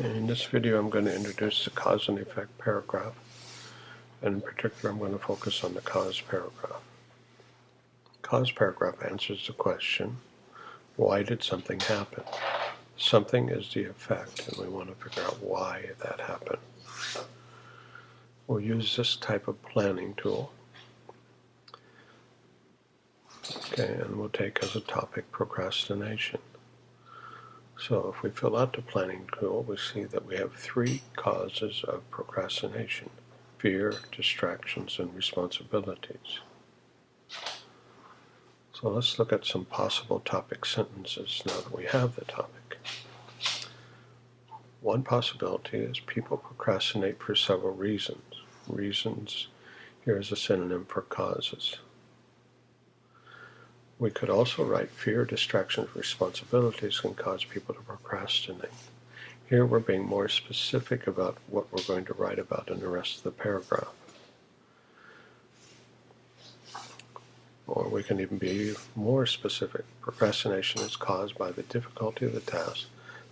In this video I'm going to introduce the cause and effect paragraph and in particular I'm going to focus on the cause paragraph. Cause paragraph answers the question why did something happen? Something is the effect and we want to figure out why that happened. We'll use this type of planning tool. Okay, and we'll take as a topic procrastination. So if we fill out the planning tool, we see that we have three causes of procrastination. Fear, distractions, and responsibilities. So let's look at some possible topic sentences now that we have the topic. One possibility is people procrastinate for several reasons. Reasons here is a synonym for causes. We could also write fear, distractions, responsibilities can cause people to procrastinate. Here we're being more specific about what we're going to write about in the rest of the paragraph. Or we can even be more specific. Procrastination is caused by the difficulty of the task,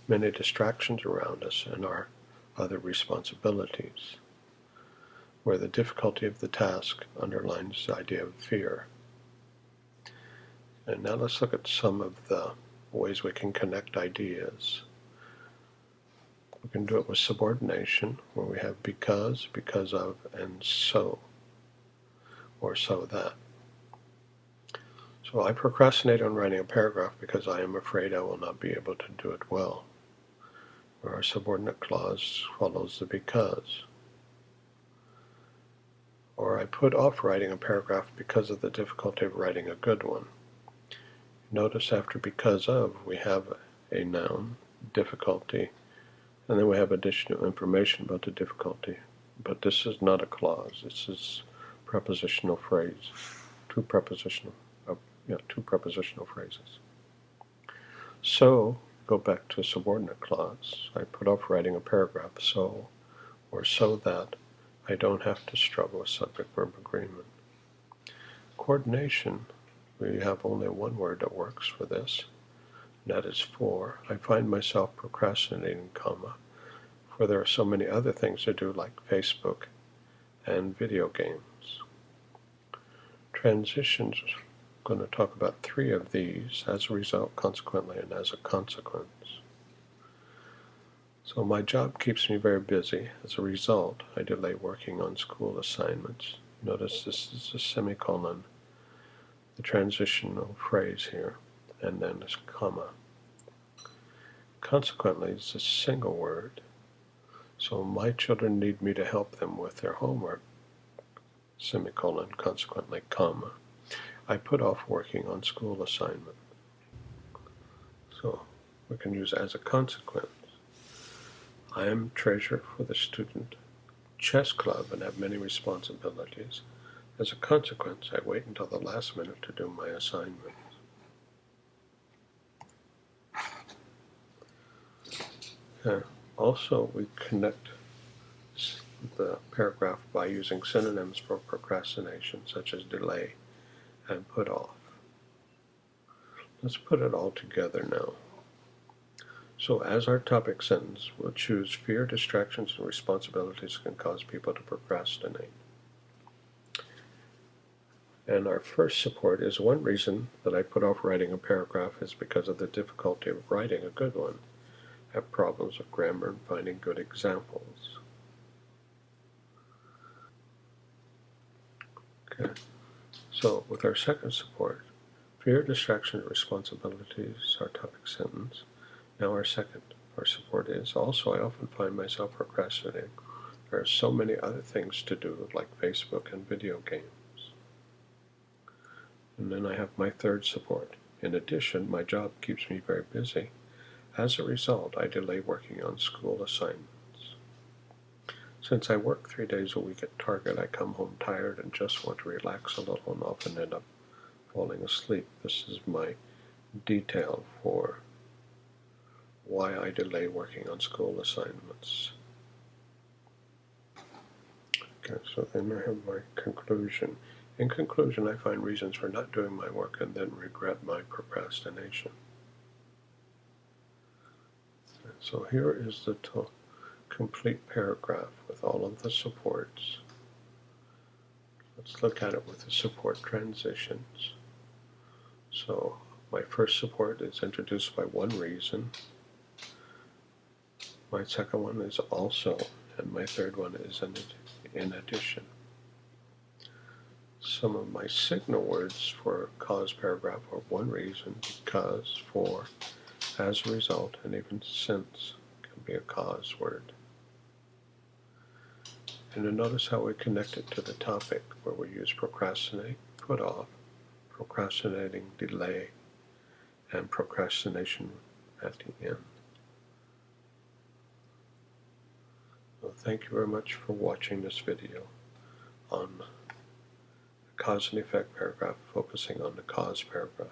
many distractions around us, and our other responsibilities, where the difficulty of the task underlines the idea of fear. And now let's look at some of the ways we can connect ideas. We can do it with subordination, where we have because, because of, and so, or so that. So I procrastinate on writing a paragraph because I am afraid I will not be able to do it well. Where our subordinate clause follows the because. Or I put off writing a paragraph because of the difficulty of writing a good one. Notice after because of, we have a noun, difficulty, and then we have additional information about the difficulty. But this is not a clause. This is prepositional phrase. Two prepositional, uh, yeah, two prepositional phrases. So, go back to subordinate clause. I put off writing a paragraph so, or so that I don't have to struggle with subject-verb agreement. Coordination we have only one word that works for this, and that is for. I find myself procrastinating, comma, for there are so many other things to do like Facebook and video games. Transitions, I'm going to talk about three of these, as a result, consequently, and as a consequence. So my job keeps me very busy. As a result, I delay working on school assignments. Notice this is a semicolon the transitional phrase here, and then this comma. Consequently, it's a single word. So my children need me to help them with their homework, semicolon, consequently, comma. I put off working on school assignment. So we can use as a consequence. I am treasurer for the student chess club and have many responsibilities. As a consequence, I wait until the last minute to do my assignments. Uh, also, we connect the paragraph by using synonyms for procrastination, such as delay and put off. Let's put it all together now. So as our topic sentence, we'll choose fear, distractions, and responsibilities can cause people to procrastinate. And our first support is one reason that I put off writing a paragraph is because of the difficulty of writing a good one. I have problems with grammar and finding good examples. Okay, so with our second support, fear, distraction, and responsibilities, our topic sentence. Now our second, our support is also I often find myself procrastinating. There are so many other things to do like Facebook and video games. And then I have my third support. In addition, my job keeps me very busy. As a result, I delay working on school assignments. Since I work three days a week at Target, I come home tired and just want to relax a little and often end up falling asleep. This is my detail for why I delay working on school assignments. Okay, so then I have my conclusion. In conclusion, I find reasons for not doing my work and then regret my procrastination. So here is the complete paragraph with all of the supports. Let's look at it with the support transitions. So my first support is introduced by one reason. My second one is also, and my third one is in, in addition. Some of my signal words for cause paragraph are one reason, because, for, as a result, and even since can be a cause word. And you notice how we connect it to the topic where we use procrastinate, put off, procrastinating, delay, and procrastination at the end. Well, thank you very much for watching this video on cause and effect paragraph, focusing on the cause paragraph.